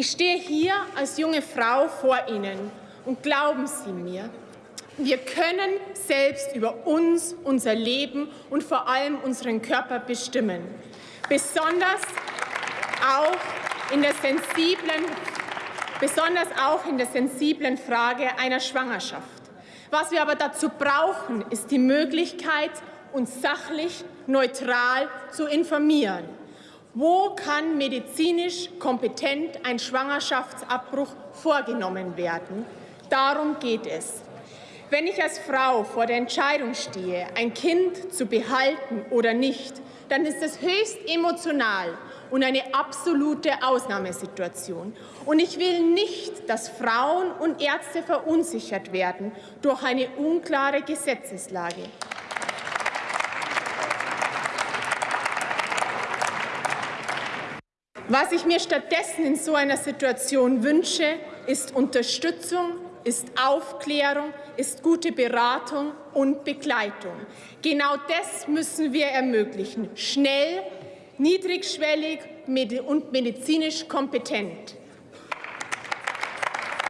Ich stehe hier als junge Frau vor Ihnen und glauben Sie mir, wir können selbst über uns, unser Leben und vor allem unseren Körper bestimmen. Besonders auch in der sensiblen, besonders auch in der sensiblen Frage einer Schwangerschaft. Was wir aber dazu brauchen, ist die Möglichkeit, uns sachlich, neutral zu informieren. Wo kann medizinisch kompetent ein Schwangerschaftsabbruch vorgenommen werden? Darum geht es. Wenn ich als Frau vor der Entscheidung stehe, ein Kind zu behalten oder nicht, dann ist es höchst emotional und eine absolute Ausnahmesituation. Und ich will nicht, dass Frauen und Ärzte verunsichert werden durch eine unklare Gesetzeslage. Was ich mir stattdessen in so einer Situation wünsche, ist Unterstützung, ist Aufklärung, ist gute Beratung und Begleitung. Genau das müssen wir ermöglichen. Schnell, niedrigschwellig und medizinisch kompetent.